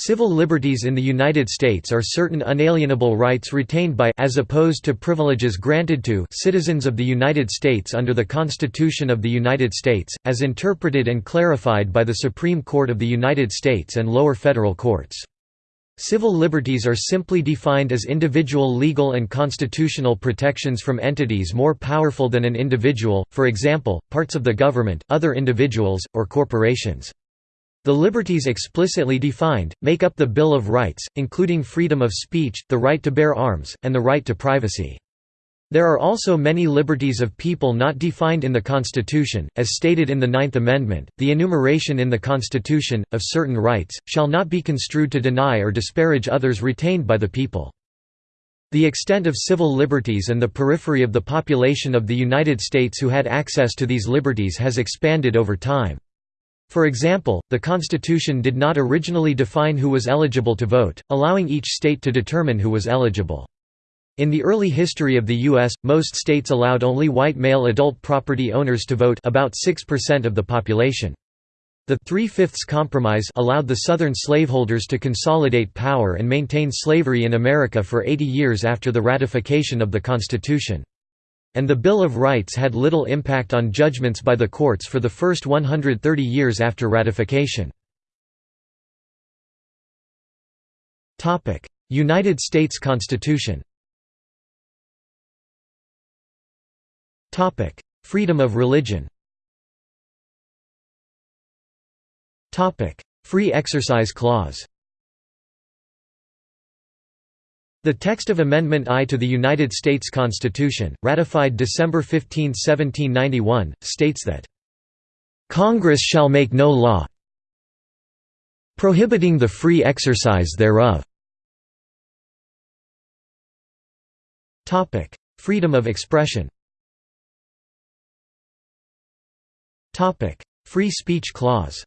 Civil liberties in the United States are certain unalienable rights retained by as opposed to privileges granted to citizens of the United States under the Constitution of the United States, as interpreted and clarified by the Supreme Court of the United States and lower federal courts. Civil liberties are simply defined as individual legal and constitutional protections from entities more powerful than an individual, for example, parts of the government, other individuals, or corporations. The liberties explicitly defined, make up the Bill of Rights, including freedom of speech, the right to bear arms, and the right to privacy. There are also many liberties of people not defined in the Constitution, as stated in the Ninth Amendment. The enumeration in the Constitution, of certain rights, shall not be construed to deny or disparage others retained by the people. The extent of civil liberties and the periphery of the population of the United States who had access to these liberties has expanded over time. For example, the Constitution did not originally define who was eligible to vote, allowing each state to determine who was eligible. In the early history of the U.S., most states allowed only white male adult property owners to vote about 6% of the population. The Three-Fifths Compromise allowed the Southern slaveholders to consolidate power and maintain slavery in America for 80 years after the ratification of the Constitution. And the Bill of Rights had little impact on judgments by the courts for the first 130 years after ratification. United States Constitution Freedom of religion Free Exercise Clause the text of Amendment I to the United States Constitution, ratified December 15, 1791, states that, "...Congress shall make no law prohibiting the free exercise thereof." Freedom of expression Free speech clause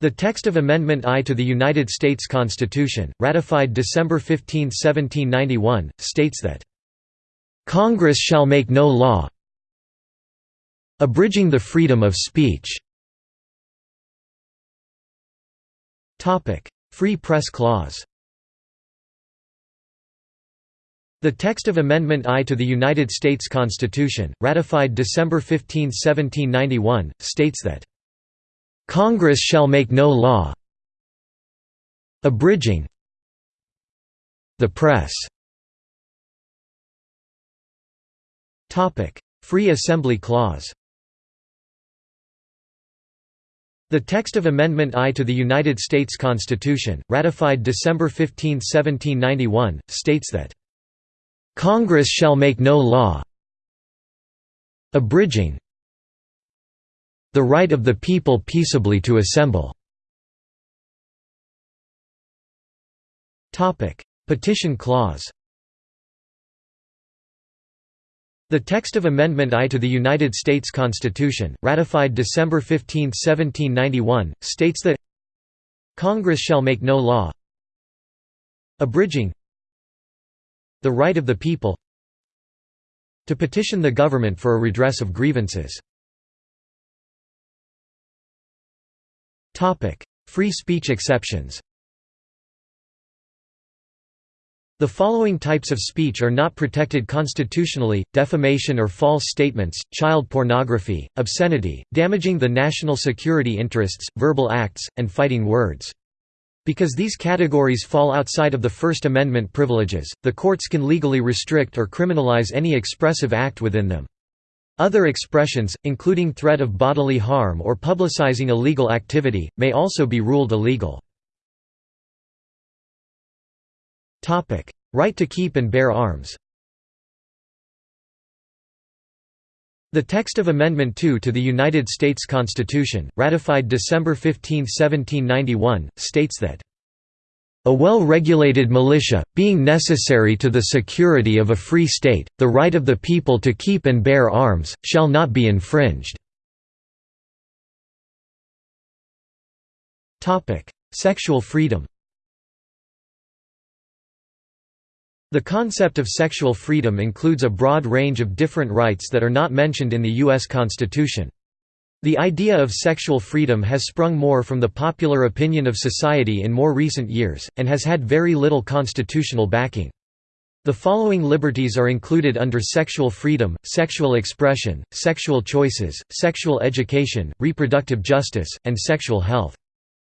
the text of Amendment I to the United States Constitution, ratified December 15, 1791, states that, "...Congress shall make no law abridging the freedom of speech." Free Press Clause The text of Amendment I to the United States Constitution, ratified December 15, 1791, states that Congress shall make no law abridging the press. Free Assembly Clause The text of Amendment I to the United States Constitution, ratified December 15, 1791, states that, "...Congress shall make no law abridging the right of the people peaceably to assemble. Petition clause The text of Amendment I to the United States Constitution, ratified December 15, 1791, states that Congress shall make no law abridging the right of the people to petition the government for a redress of grievances. Free speech exceptions The following types of speech are not protected constitutionally, defamation or false statements, child pornography, obscenity, damaging the national security interests, verbal acts, and fighting words. Because these categories fall outside of the First Amendment privileges, the courts can legally restrict or criminalize any expressive act within them. Other expressions, including threat of bodily harm or publicizing illegal activity, may also be ruled illegal. Right to keep and bear arms The text of Amendment 2 to the United States Constitution, ratified December 15, 1791, states that a well-regulated militia, being necessary to the security of a free state, the right of the people to keep and bear arms, shall not be infringed." Sexual freedom The concept of sexual freedom includes a broad range of different rights that are not mentioned in the U.S. Constitution. The idea of sexual freedom has sprung more from the popular opinion of society in more recent years, and has had very little constitutional backing. The following liberties are included under sexual freedom, sexual expression, sexual choices, sexual education, reproductive justice, and sexual health.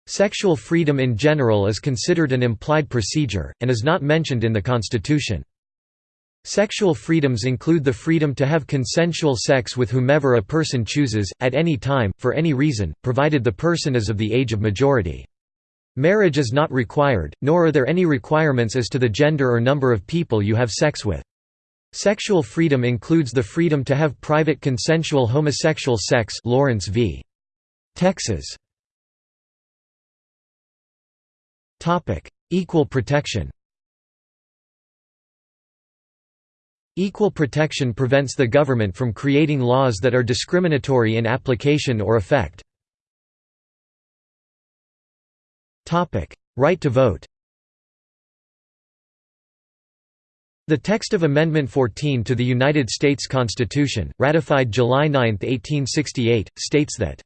Sexual freedom in general is considered an implied procedure, and is not mentioned in the Constitution. Sexual freedoms include the freedom to have consensual sex with whomever a person chooses, at any time, for any reason, provided the person is of the age of majority. Marriage is not required, nor are there any requirements as to the gender or number of people you have sex with. Sexual freedom includes the freedom to have private consensual homosexual sex Lawrence v. Texas. Equal protection Equal protection prevents the government from creating laws that are discriminatory in application or effect. Right to vote The text of Amendment 14 to the United States Constitution, ratified July 9, 1868, states that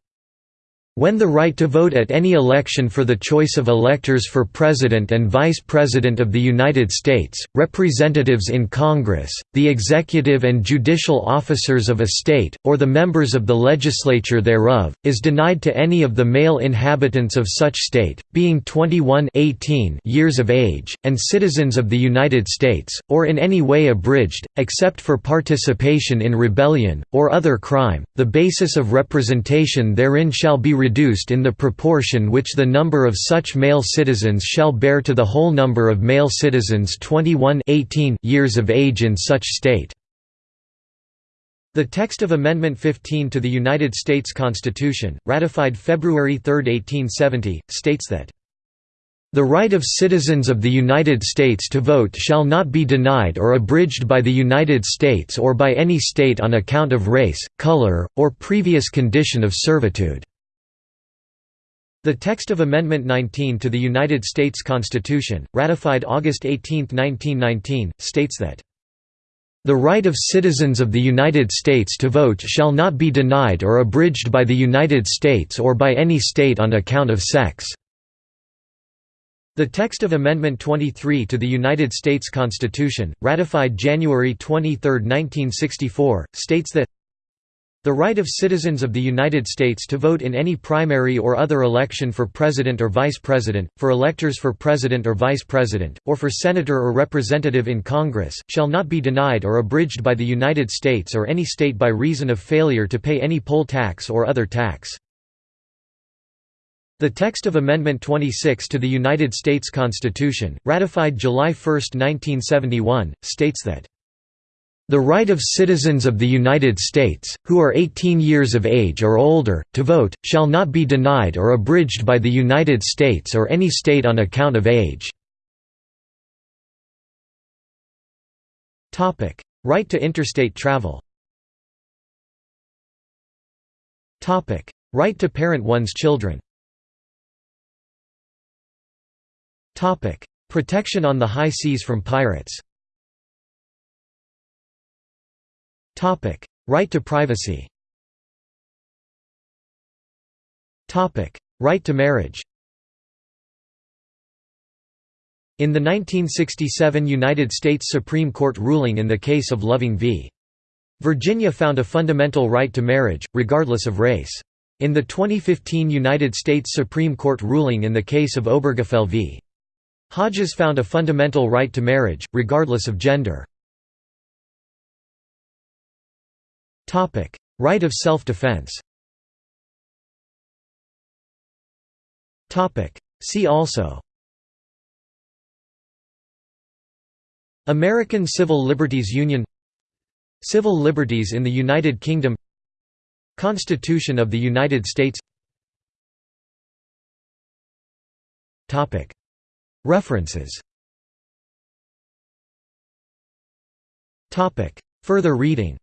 when the right to vote at any election for the choice of electors for President and Vice President of the United States, representatives in Congress, the executive and judicial officers of a state, or the members of the legislature thereof, is denied to any of the male inhabitants of such state, being 21 18 years of age, and citizens of the United States, or in any way abridged, except for participation in rebellion, or other crime, the basis of representation therein shall be reduced in the proportion which the number of such male citizens shall bear to the whole number of male citizens 21 18 years of age in such state. The text of Amendment 15 to the United States Constitution, ratified February 3, 1870, states that the right of citizens of the United States to vote shall not be denied or abridged by the United States or by any state on account of race, color, or previous condition of servitude." The text of Amendment 19 to the United States Constitution, ratified August 18, 1919, states that the right of citizens of the United States to vote shall not be denied or abridged by the United States or by any state on account of sex." The text of Amendment 23 to the United States Constitution, ratified January 23, 1964, states that the right of citizens of the United States to vote in any primary or other election for President or Vice President, for electors for President or Vice President, or for Senator or Representative in Congress, shall not be denied or abridged by the United States or any state by reason of failure to pay any poll tax or other tax. The text of Amendment 26 to the United States Constitution, ratified July 1, 1971, states that the right of citizens of the United States, who are 18 years of age or older, to vote, shall not be denied or abridged by the United States or any state on account of age." Right to interstate travel Right to parent one's children Protection on the high seas from pirates Right to privacy. Topic: Right to marriage. In the 1967 United States Supreme Court ruling in the case of Loving v. Virginia found a fundamental right to marriage, regardless of race. In the 2015 United States Supreme Court ruling in the case of Obergefell v. Hodges found a fundamental right to marriage, regardless of gender. Right of self-defense. Topic: See also. American Civil Liberties Union. Civil liberties in the United Kingdom. Constitution of the United States. References. Further reading